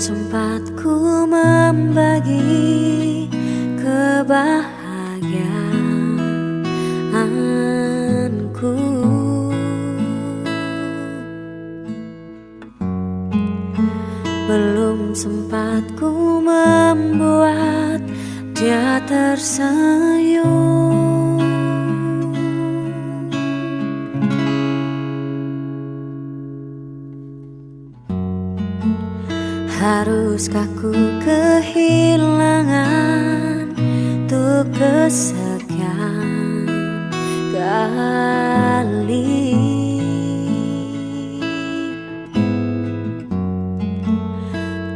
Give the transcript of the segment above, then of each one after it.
sempat ku membagi kebahagiaanku. Belum sempat ku membuat dia tersenyum Haruskah ku kehilangan Untuk kesekian kali?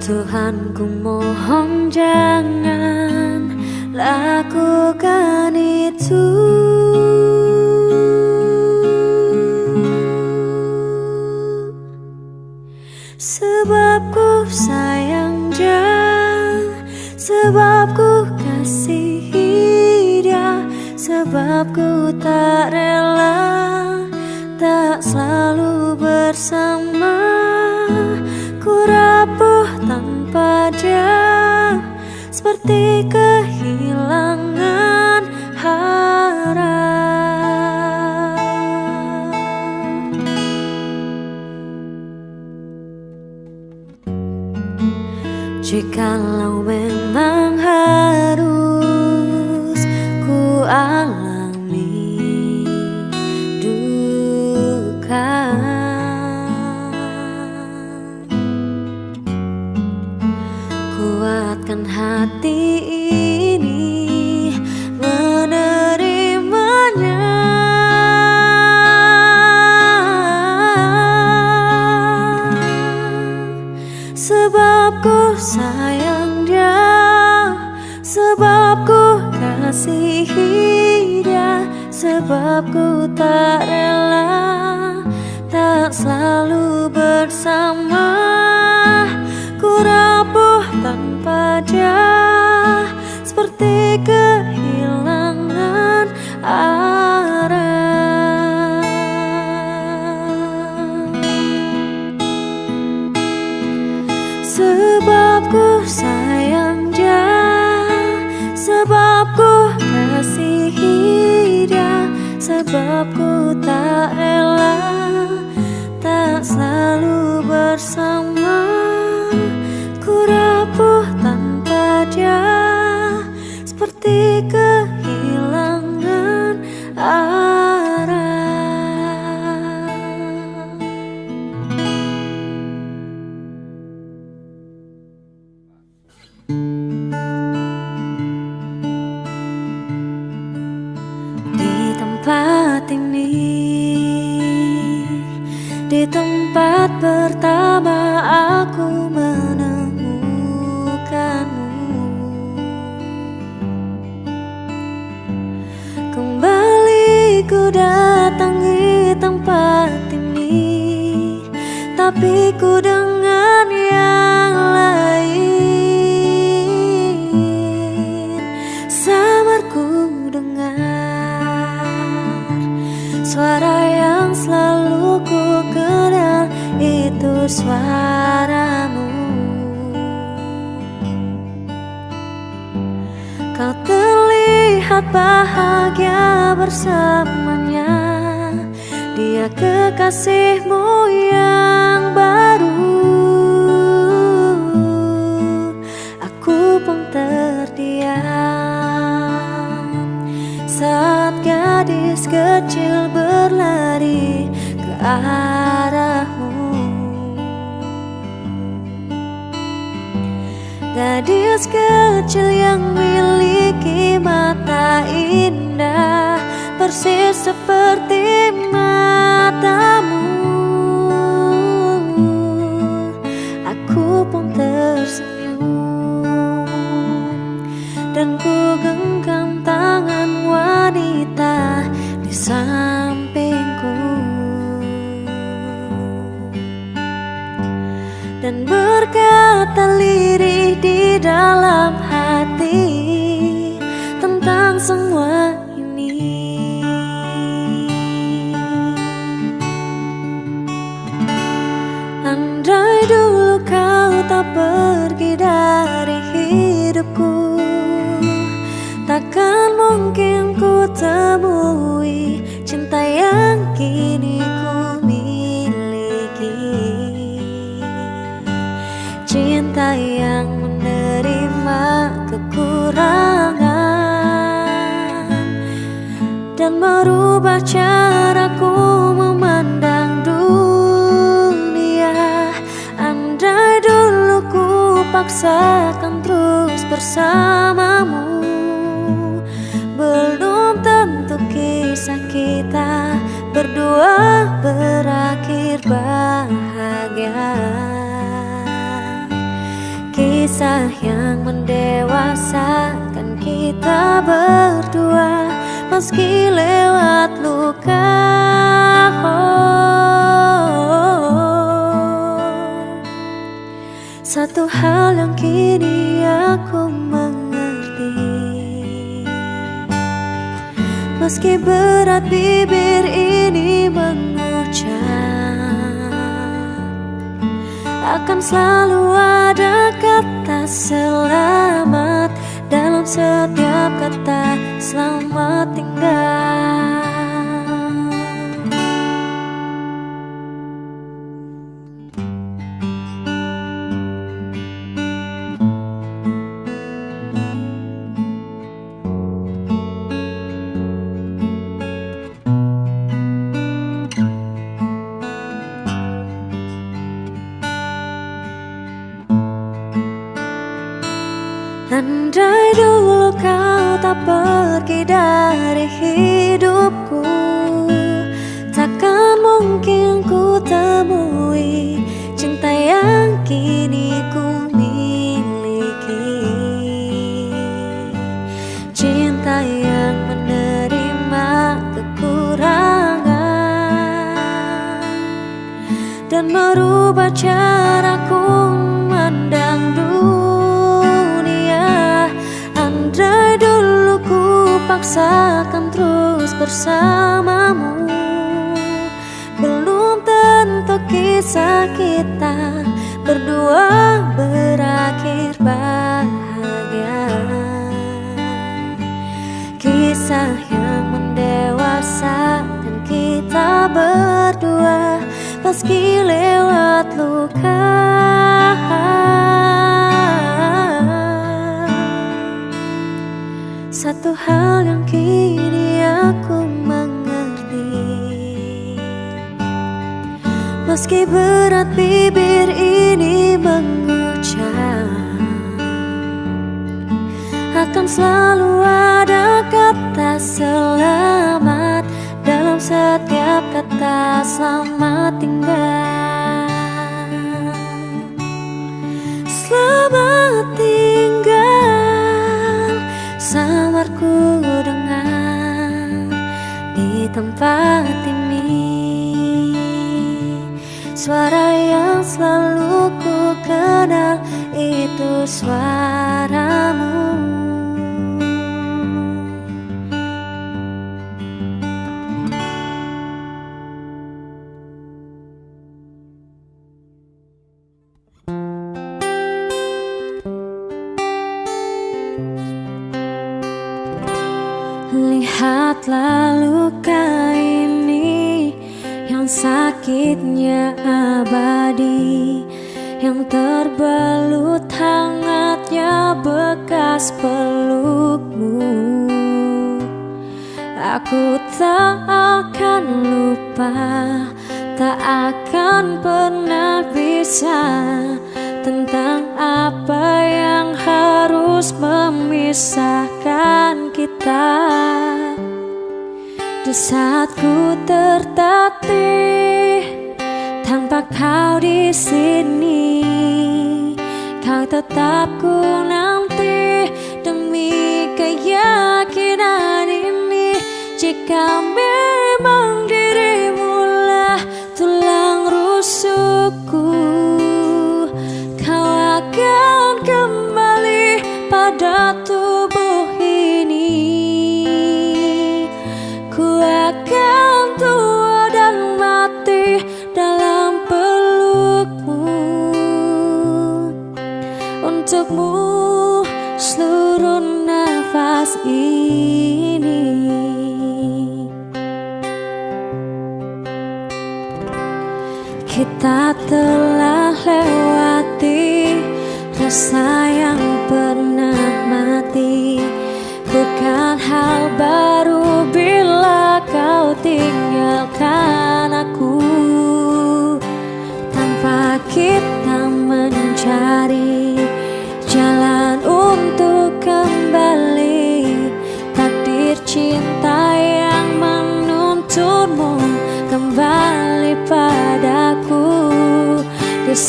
Tuhan ku mohon jangan lakukan itu Sebab ku tak rela Tak selalu bersama. Ku rapuh tanpa dia Seperti kehilangan harap. Jikalau memang hati ini menerimanya. Sebab ku sayang dia Sebab ku kasihi dia Sebab ku tak rela Tak selalu bersama dia Seperti kehilangan arah. Sebab ku sayang dia Sebab ku kasihi dia Sebab ku tak rela Tak selalu bersama Tapi ku dengan yang lain. Samar ku dengar Suara yang selalu ku kenal Itu suaramu. Kau terlihat bahagia bersamanya Dia kekasihmu yang baru. Aku pun terdiam. Saat gadis kecil berlari ke arahmu. Gadis kecil yang miliki mata indah Persis seperti matamu. Aku pun tersenyum. Dan ku genggam tangan wanita di sampingku. Dan berkata kau pergi dari hidupku. Takkan mungkin ku temui cinta yang kini ku miliki. Cinta yang menerima kekurangan Dan merubah caraku paksakan terus bersamamu. Belum tentu kisah kita berdua berakhir bahagia. Kisah yang mendewasakan kita berdua Meski lewat luka Satu hal yang kini aku mengerti. Meski berat bibir ini mengucap Akan selalu ada kata selamat Dalam setiap kata selamat tinggal Meski lewat luka. Satu hal yang kini aku mengerti. Meski berat bibir ini mengucap Akan selalu ada kata selamat Dalam setiap kata selamat tinggal. Selamat tinggal samarku dengar di tempat ini. Suara yang selalu ku kenal itu suaramu Lihatlah luka ini Yang sakitnya abadi Yang terbelut hangatnya bekas pelukmu. Aku tak akan lupa Tak akan pernah bisa Tentang apa yang harus memisahkan kita Di saat ku tertatih Tanpa kau di sini Kau tetap ku nanti Demi keyakinan ini. Jika seluruh nafas ini. Kita telah lewati rasa yang pernah mati. Bukan hal baru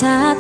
saat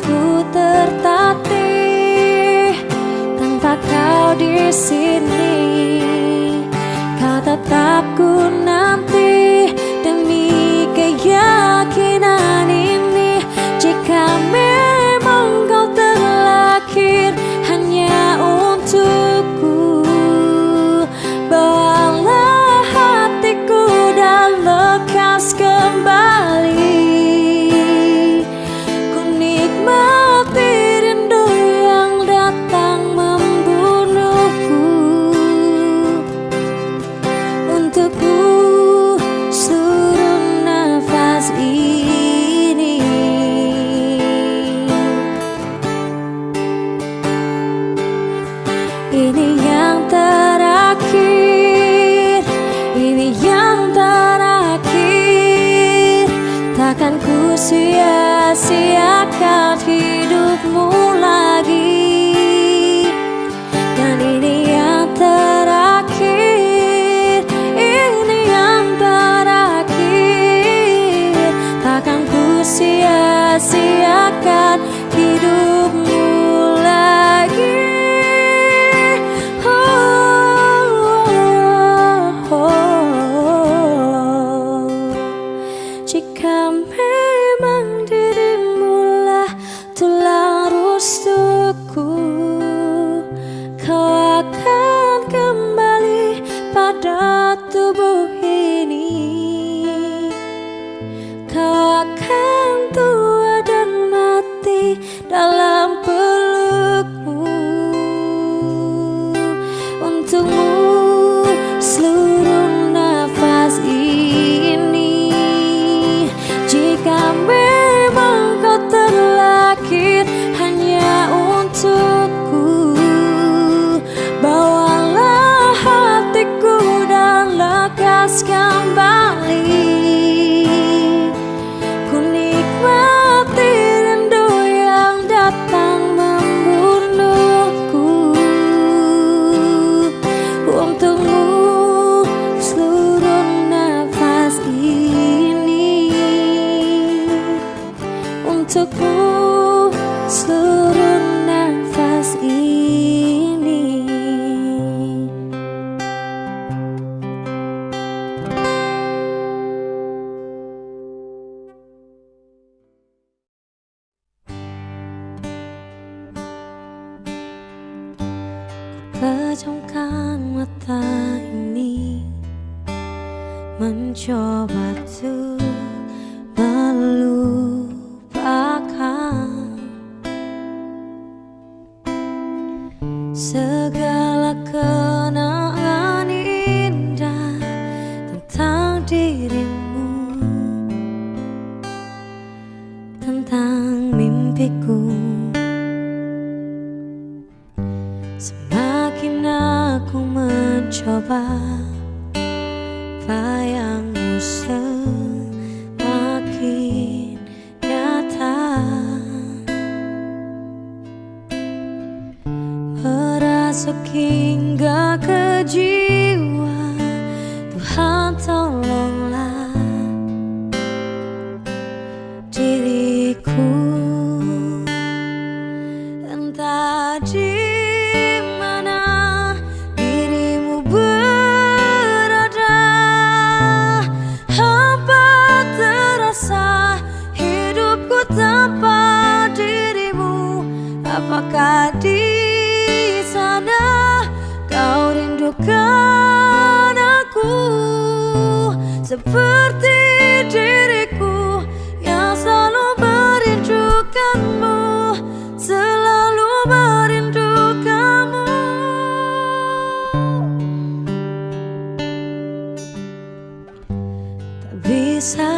bisa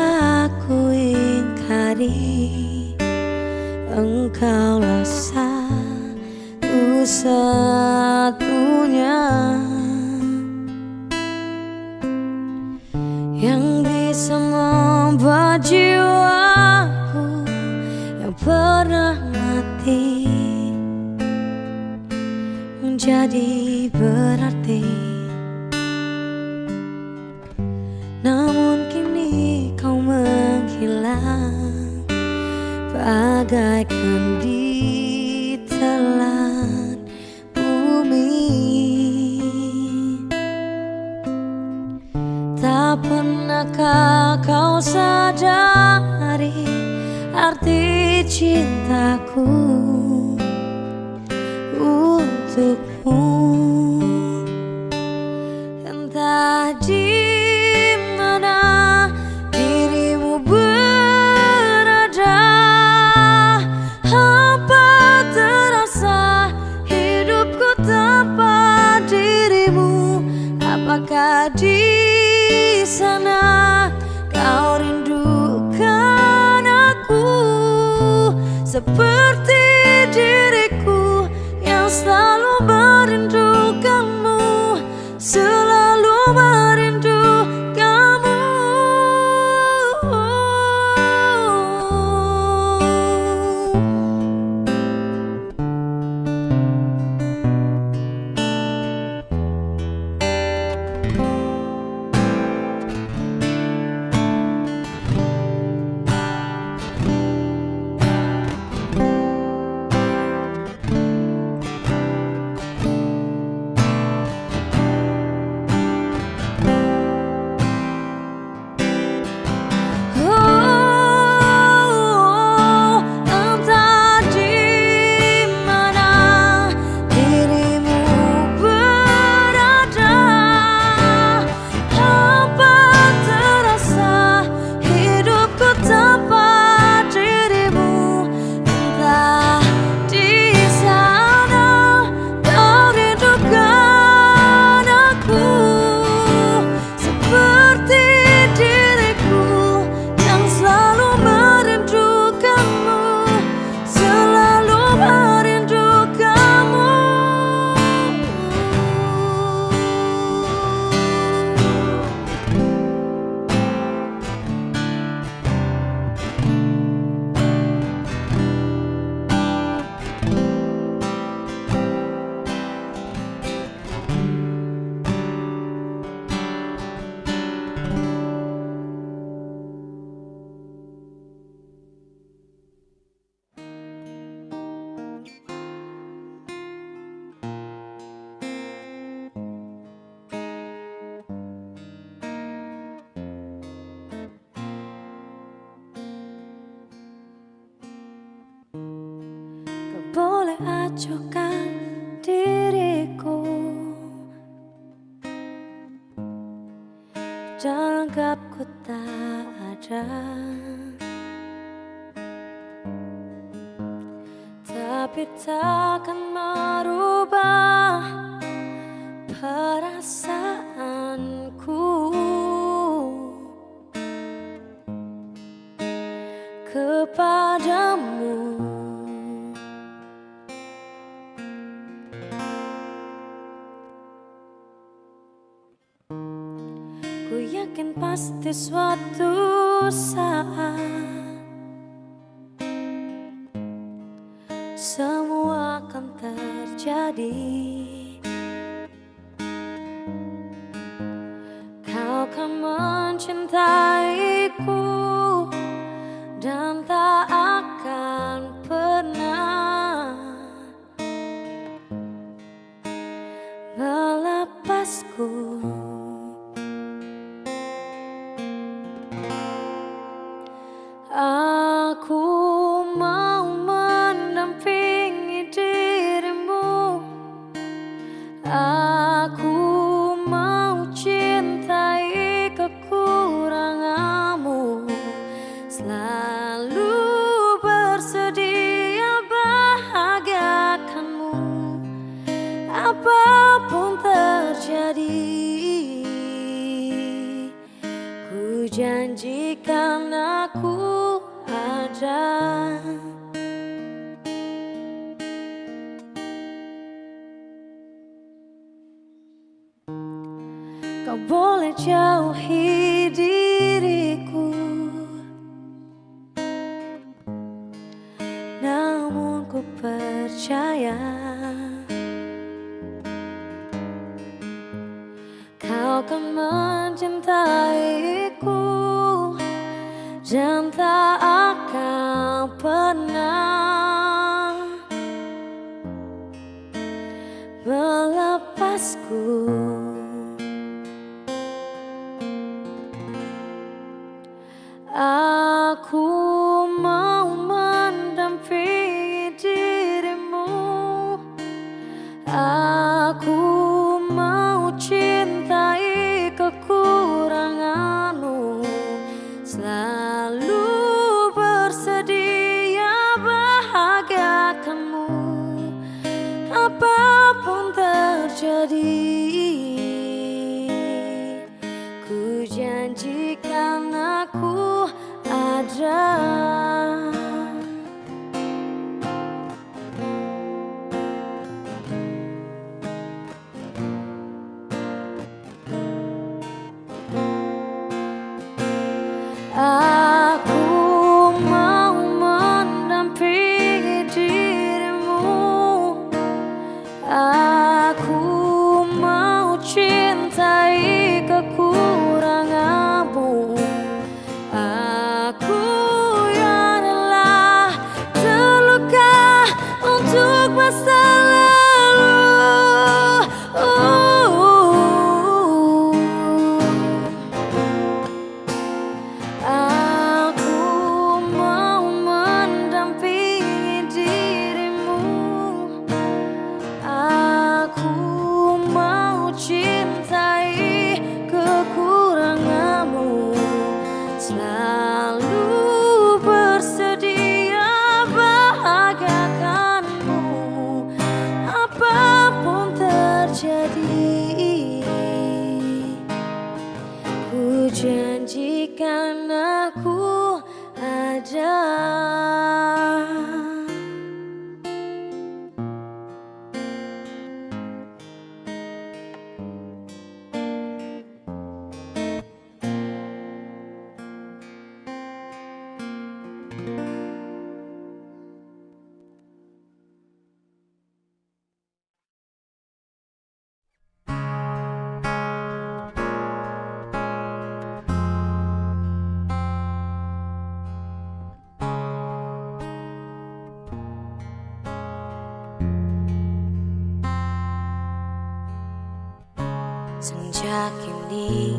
aku ingkari Engkaulah satu satunya. Yang bisa membuat jiwaku Yang pernah mati Menjadi berarti cintaku untukmu. Entah di mana dirimu berada Apa terasa hidupku tanpa dirimu? Apakah di sana open kepadamu. Ku yakin pasti suatu saat Semua akan terjadi. aku ada Senja kini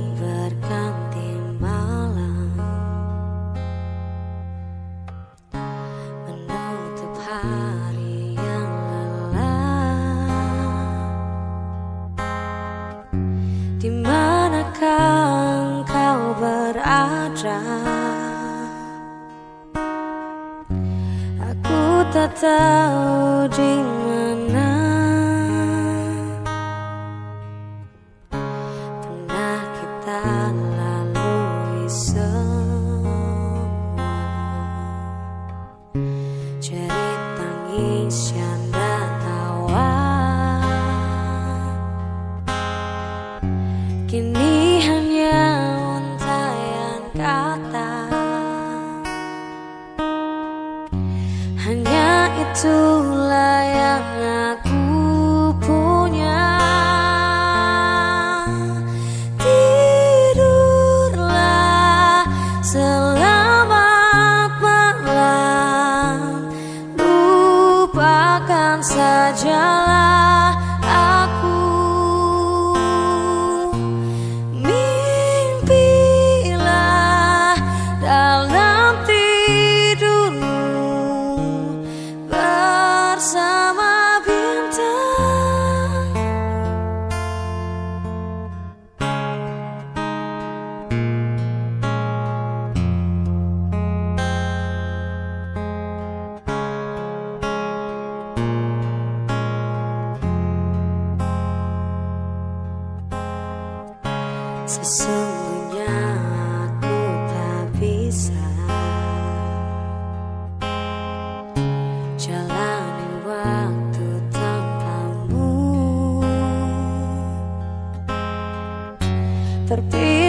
paciência.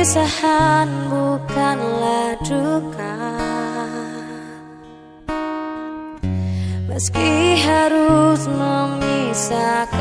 Perpisahan bukanlah duka. Meski harus memisahkan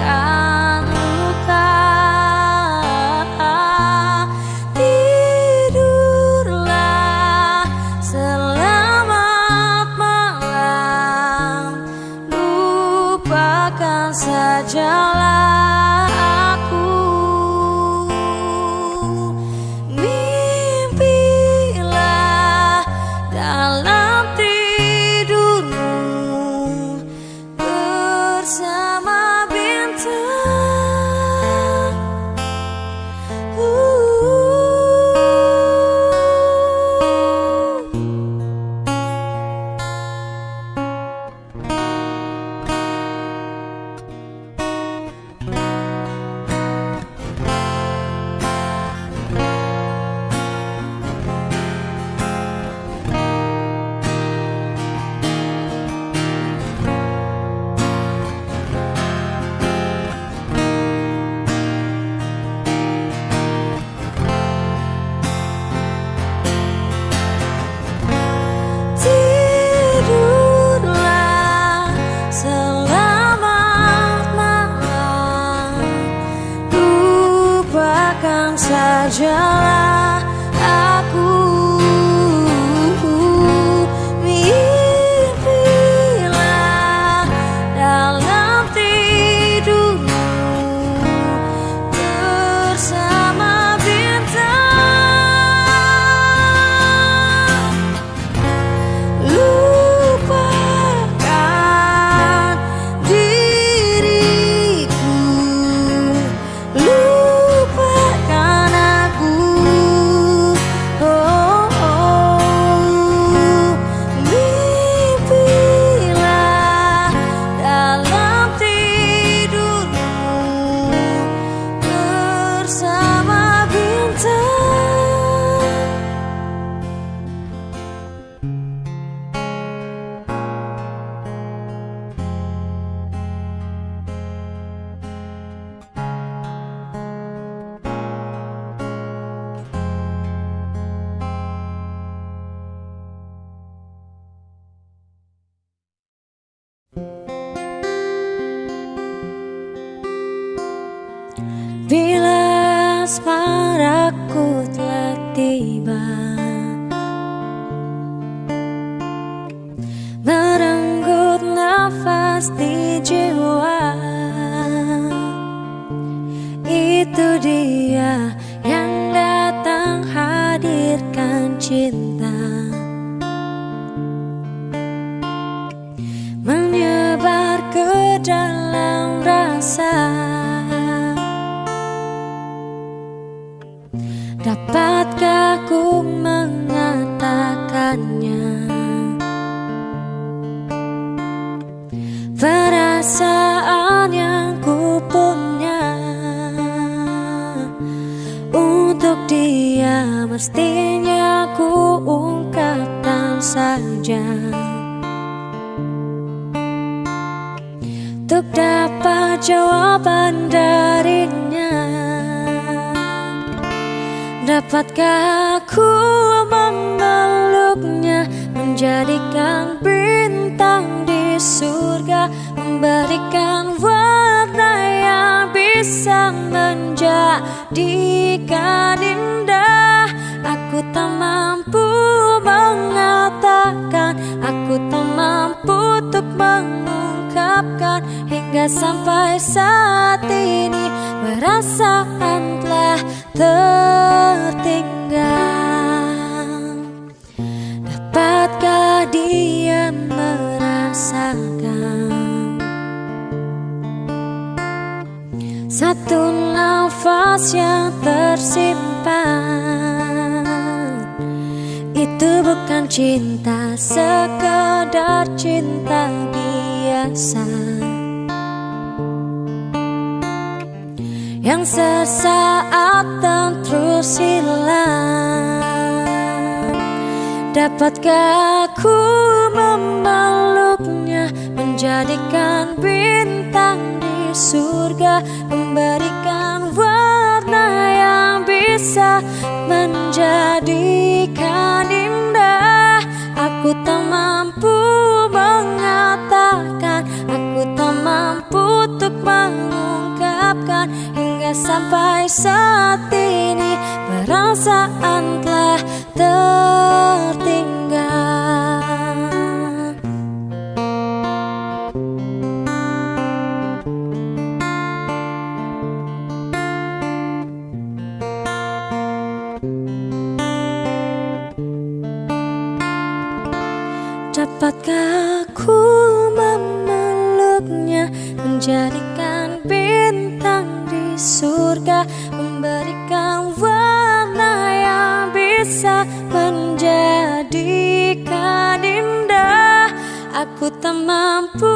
Bila asmaraku telah tiba Merenggut nafas di jiwa dapat jawaban darinya? Dapatkah aku memeluknya Menjadikan bintang di surga Memberikan warna yang bisa menjadikan indah? Aku tak mampu mengatakan Aku tak mampu untuk mengungkapkan Hingga sampai saat ini. Perasaan telah tertinggal. Dapatkah dia merasakan? Satu nafas yang tersimpan. Itu bukan cinta Sekedar cinta biasa Yang sesaat dan terus hilang. Dapatkah aku memeluknya Menjadikan bintang di surga Memberikan warna yang bisa Menjadikan indah? Aku tak mampu mengungkapkan Hingga sampai saat ini Perasaan telah tertinggal. Dapatkah aku memeluknya Menjadikan Aku tak mampu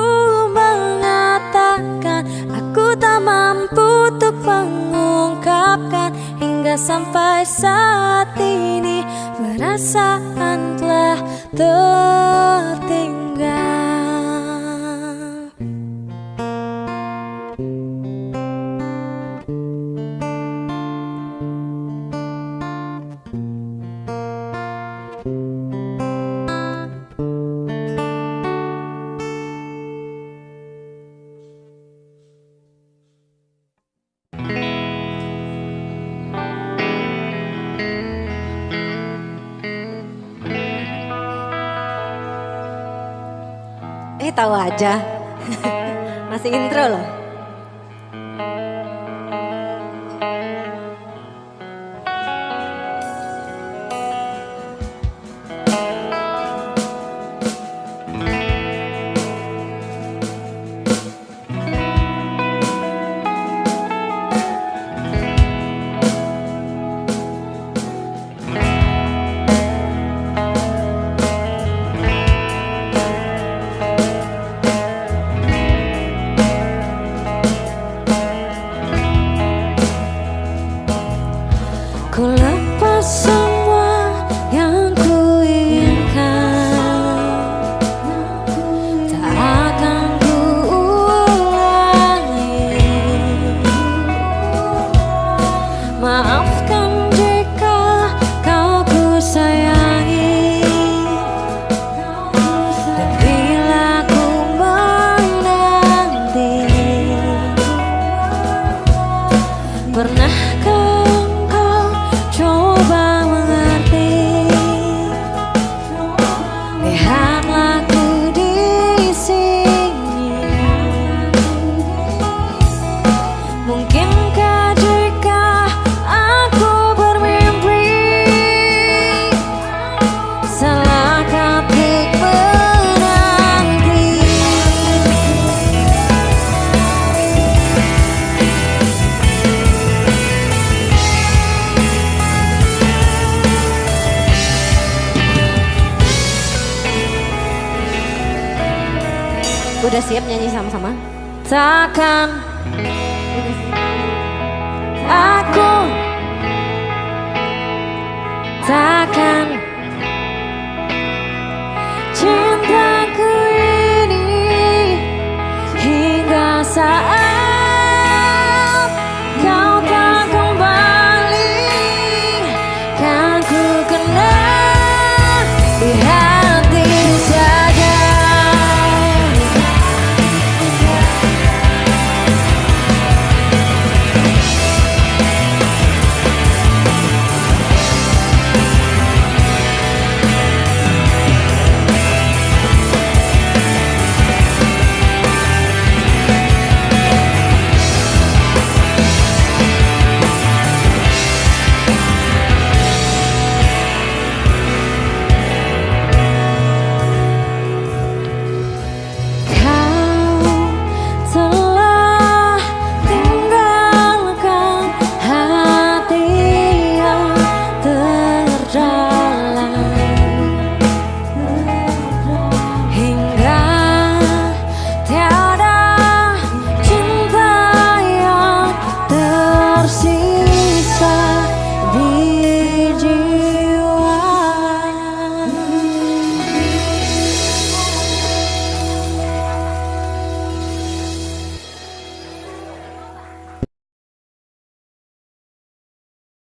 mengatakan Aku tak mampu untuk mengungkapkan Hingga sampai saat ini Perasaan telah tertinggal tahu aja. Masih intro loh. maaf